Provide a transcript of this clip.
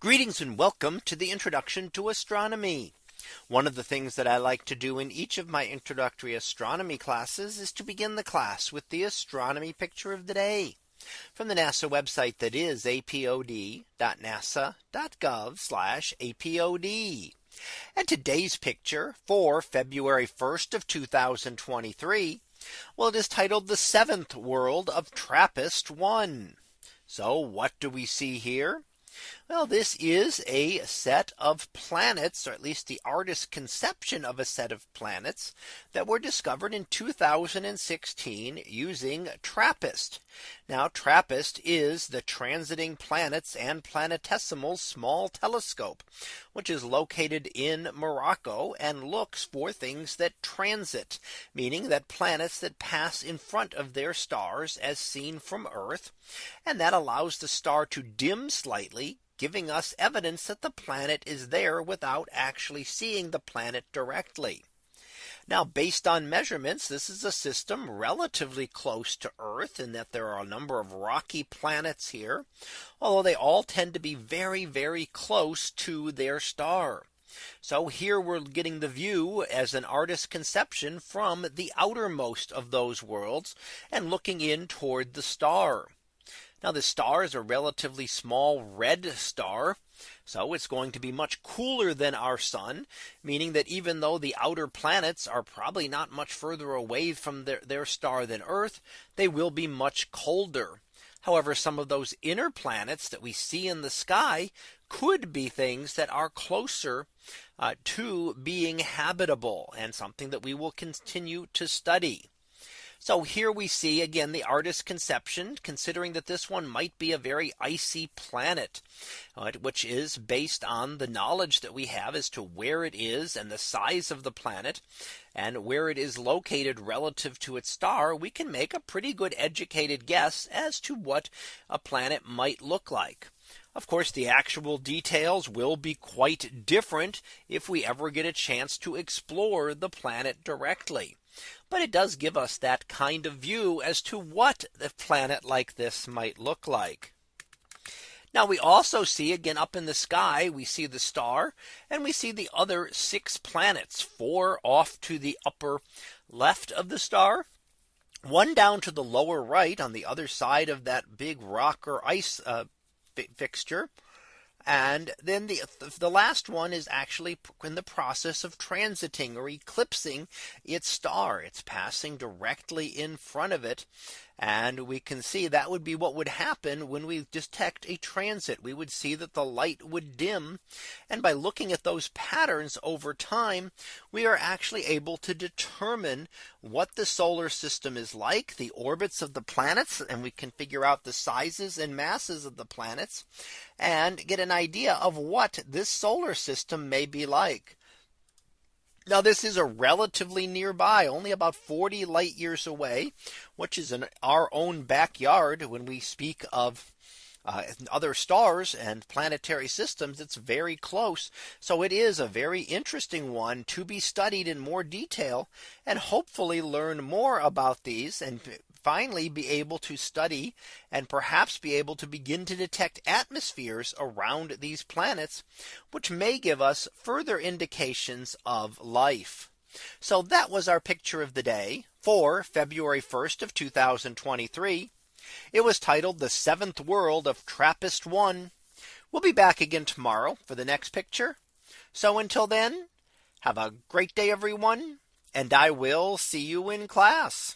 Greetings and welcome to the introduction to astronomy. One of the things that I like to do in each of my introductory astronomy classes is to begin the class with the astronomy picture of the day from the NASA website that is apod.nasa.gov apod. And today's picture for February 1st of 2023. Well, it is titled the seventh world of TRAPPIST 1. So what do we see here? Well, this is a set of planets, or at least the artist's conception of a set of planets that were discovered in 2016 using TRAPPIST. Now TRAPPIST is the transiting planets and planetesimals small telescope, which is located in Morocco and looks for things that transit, meaning that planets that pass in front of their stars as seen from Earth. And that allows the star to dim slightly giving us evidence that the planet is there without actually seeing the planet directly. Now based on measurements, this is a system relatively close to Earth in that there are a number of rocky planets here, although they all tend to be very, very close to their star. So here we're getting the view as an artist's conception from the outermost of those worlds and looking in toward the star. Now the star is a relatively small red star. So it's going to be much cooler than our sun, meaning that even though the outer planets are probably not much further away from their, their star than Earth, they will be much colder. However, some of those inner planets that we see in the sky could be things that are closer uh, to being habitable and something that we will continue to study. So here we see again the artist's conception considering that this one might be a very icy planet, right, which is based on the knowledge that we have as to where it is and the size of the planet and where it is located relative to its star, we can make a pretty good educated guess as to what a planet might look like. Of course, the actual details will be quite different if we ever get a chance to explore the planet directly. But it does give us that kind of view as to what the planet like this might look like. Now we also see again up in the sky, we see the star and we see the other six planets, four off to the upper left of the star, one down to the lower right on the other side of that big rock or ice uh, fixture. And then the the last one is actually in the process of transiting or eclipsing its star. It's passing directly in front of it. And we can see that would be what would happen when we detect a transit. We would see that the light would dim. And by looking at those patterns over time, we are actually able to determine what the solar system is like, the orbits of the planets, and we can figure out the sizes and masses of the planets and get an idea of what this solar system may be like. Now this is a relatively nearby only about 40 light years away, which is in our own backyard. When we speak of uh, other stars and planetary systems it's very close. So it is a very interesting one to be studied in more detail and hopefully learn more about these and finally be able to study and perhaps be able to begin to detect atmospheres around these planets, which may give us further indications of life. So that was our picture of the day for February 1st of 2023. It was titled the seventh world of TRAPPIST 1. We'll be back again tomorrow for the next picture. So until then, have a great day, everyone, and I will see you in class.